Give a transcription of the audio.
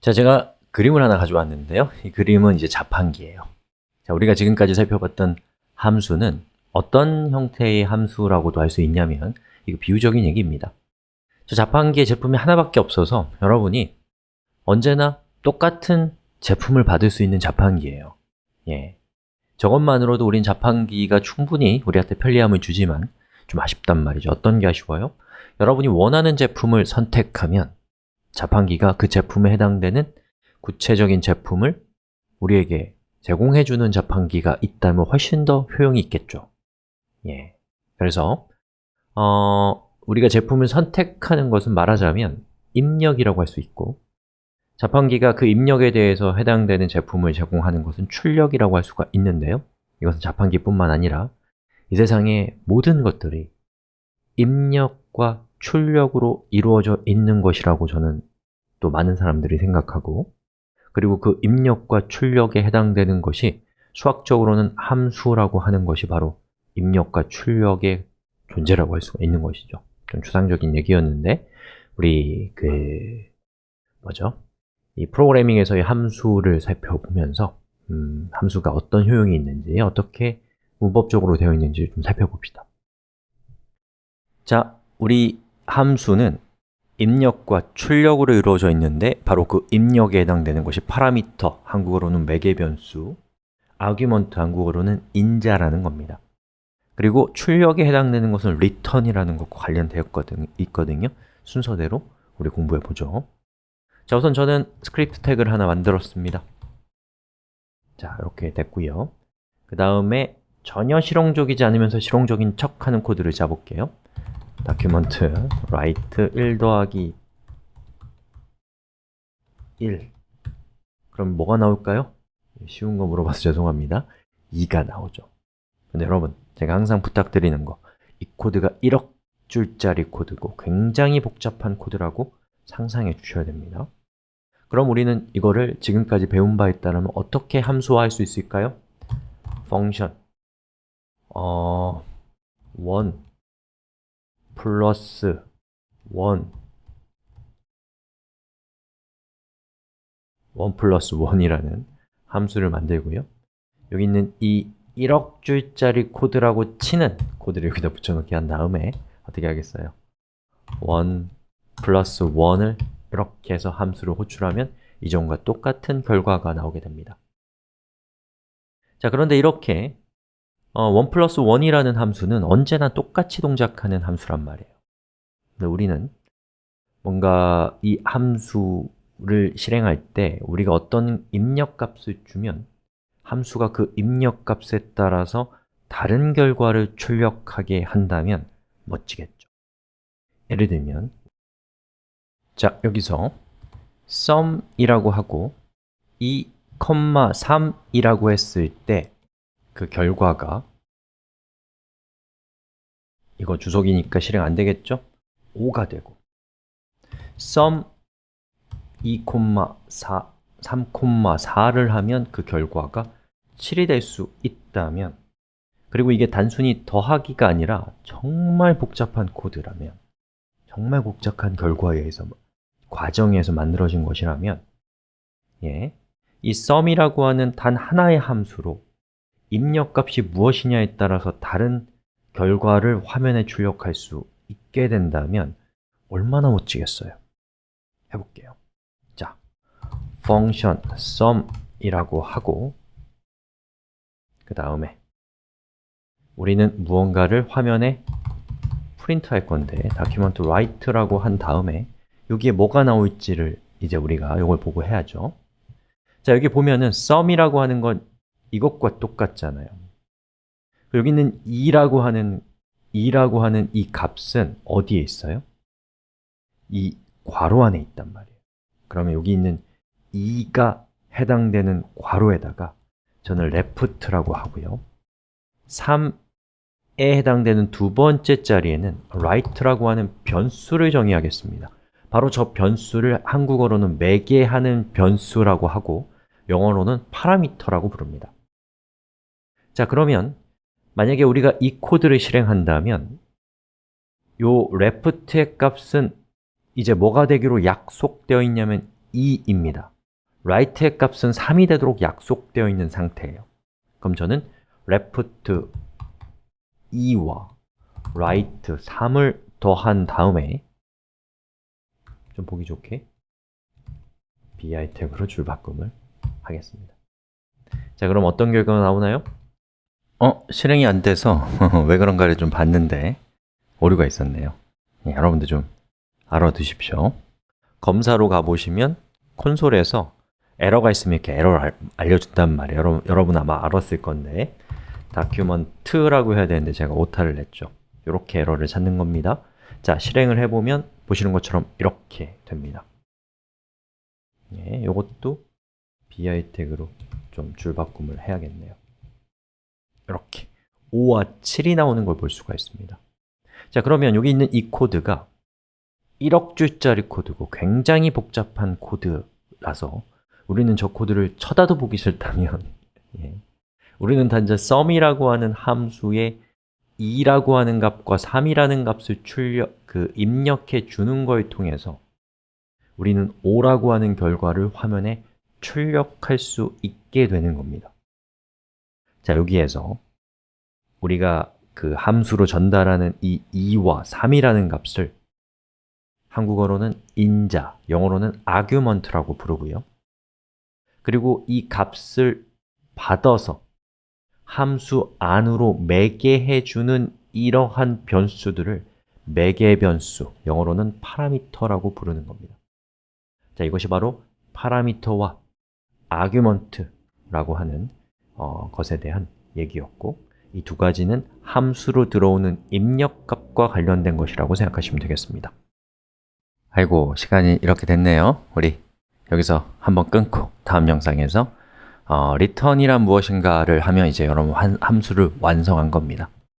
자, 제가 그림을 하나 가져왔는데요. 이 그림은 이제 자판기예요. 자, 우리가 지금까지 살펴봤던 함수는 어떤 형태의 함수라고도 할 수 있냐면 이거 비유적인 얘기입니다. 저 자판기의 제품이 하나밖에 없어서 여러분이 언제나 똑같은 제품을 받을 수 있는 자판기예요. 예. 저것만으로도 우린 자판기가 충분히 우리한테 편리함을 주지만 좀 아쉽단 말이죠. 어떤 게 아쉬워요? 여러분이 원하는 제품을 선택하면 자판기가 그 제품에 해당되는 구체적인 제품을 우리에게 제공해주는 자판기가 있다면 훨씬 더 효용이 있겠죠 예. 그래서 어, 우리가 제품을 선택하는 것은 말하자면 입력이라고 할 수 있고 자판기가 그 입력에 대해서 해당되는 제품을 제공하는 것은 출력이라고 할 수가 있는데요 이것은 자판기뿐만 아니라 이 세상의 모든 것들이 입력과 출력으로 이루어져 있는 것이라고 저는 또 많은 사람들이 생각하고 그리고 그 입력과 출력에 해당되는 것이 수학적으로는 함수라고 하는 것이 바로 입력과 출력의 존재라고 할 수가 있는 것이죠 좀 추상적인 얘기였는데 우리 그 뭐죠? 이 프로그래밍에서의 함수를 살펴보면서 음, 함수가 어떤 효용이 있는지, 어떻게 문법적으로 되어 있는지 좀 살펴봅시다 자, 우리 함수는 입력과 출력으로 이루어져 있는데 바로 그 입력에 해당되는 것이 파라미터, 한국어로는 매개 변수 아규먼트, 한국어로는 인자라는 겁니다. 그리고 출력에 해당되는 것은 return이라는 것과 관련되어 있거든요. 순서대로 우리 공부해 보죠. 자, 우선 저는 스크립트 태그를 하나 만들었습니다. 자, 이렇게 됐고요. 그 다음에 전혀 실용적이지 않으면서 실용적인 척하는 코드를 짜볼게요 document write 1 더하기 1 그럼 뭐가 나올까요? 쉬운 거 물어봐서 죄송합니다. 2가 나오죠. 근데 여러분, 제가 항상 부탁드리는 거 이 코드가 1억 줄짜리 코드고 굉장히 복잡한 코드라고 상상해 주셔야 됩니다. 그럼 우리는 이거를 지금까지 배운 바에 따르면 어떻게 함수화할 수 있을까요? function. 어... 1 플러스 1 1 플러스 1이라는 함수를 만들고요. 여기 있는 이 1억 줄짜리 코드라고 치는 코드를 여기다 붙여넣기 한 다음에 어떻게 하겠어요? 1 플러스 1을 이렇게 해서 함수를 호출하면 이전과 똑같은 결과가 나오게 됩니다. 자, 그런데 이렇게 어, 1 플러스 1이라는 함수는 언제나 똑같이 동작하는 함수란 말이에요. 근데 우리는 뭔가 이 함수를 실행할 때 우리가 어떤 입력값을 주면 함수가 그 입력값에 따라서 다른 결과를 출력하게 한다면 멋지겠죠. 예를 들면 자, 여기서 sum이라고 하고 2,3이라고 했을 때 그 결과가 이거 주석이니까 실행 안 되겠죠? 5가 되고 sum 2,4, 3,4를 하면 그 결과가 7이 될 수 있다면 그리고 이게 단순히 더하기가 아니라 정말 복잡한 코드라면 정말 복잡한 결과에 의해서 과정에서 만들어진 것이라면 예, 이 sum이라고 하는 단 하나의 함수로 입력값이 무엇이냐에 따라서 다른 결과를 화면에 출력할 수 있게 된다면 얼마나 멋지겠어요? 해볼게요 자, function sum이라고 하고 그 다음에 우리는 무언가를 화면에 프린트 할 건데 document write라고 한 다음에 여기에 뭐가 나올지를 이제 우리가 이걸 보고 해야죠 자, 여기 보면은 sum이라고 하는 건 이것과 똑같잖아요. 여기 있는 2라고 하는 2라고 하는 이 값은 어디에 있어요? 이 괄호 안에 있단 말이에요. 그러면 여기 있는 2가 해당되는 괄호에다가 저는 left라고 하고요. 3에 해당되는 두 번째 자리에는 right라고 하는 변수를 정의하겠습니다. 바로 저 변수를 한국어로는 매개하는 변수라고 하고 영어로는 파라미터라고 부릅니다 자 그러면 만약에 우리가 이 코드를 실행한다면 요 left의 값은 이제 뭐가 되기로 약속되어 있냐면 2입니다. Right의 값은 3이 되도록 약속되어 있는 상태예요. 그럼 저는 left 2와 right 3을 더한 다음에 좀 보기 좋게 bi 태그로 줄바꿈을 하겠습니다. 자, 그럼 어떤 결과가 나오나요? 어? 실행이 안 돼서 왜 그런가를 좀 봤는데 오류가 있었네요. 네, 여러분들 좀 알아두십시오. 검사로 가보시면 콘솔에서 에러가 있으면 이렇게 에러를 알- 알려준단 말이에요. 여러분, 여러분 아마 알았을 건데. document라고 해야 되는데 제가 오타를 냈죠. 이렇게 에러를 찾는 겁니다. 자, 실행을 해보면 보시는 것처럼 이렇게 됩니다. 예, 이것도 br 태그로 좀 줄바꿈을 해야겠네요 이렇게 5와 7이 나오는 걸 볼 수가 있습니다. 자, 그러면 여기 있는 이 코드가 1억 줄짜리 코드고 굉장히 복잡한 코드라서 우리는 저 코드를 쳐다도 보기 싫다면 예, 우리는 단지 sum이라고 하는 함수에 2라고 하는 값과 3이라는 값을 출력, 그 입력해 주는 걸 통해서 우리는 5라고 하는 결과를 화면에 출력할 수 있게 되는 겁니다 자, 여기에서 우리가 그 함수로 전달하는 이 2와 3이라는 값을 한국어로는 인자, 영어로는 argument라고 부르고요. 그리고 이 값을 받아서 함수 안으로 매개해 주는 이러한 변수들을 매개 변수, 영어로는 파라미터라고 부르는 겁니다. 자, 이것이 바로 파라미터와 argument라고 하는 어, 것에 대한 얘기였고 이 두 가지는 함수로 들어오는 입력값과 관련된 것이라고 생각하시면 되겠습니다. 아이고, 시간이 이렇게 됐네요. 우리 여기서 한번 끊고 다음 영상에서 어, return이란 무엇인가를 하면 이제 여러분 한- 함수를 완성한 겁니다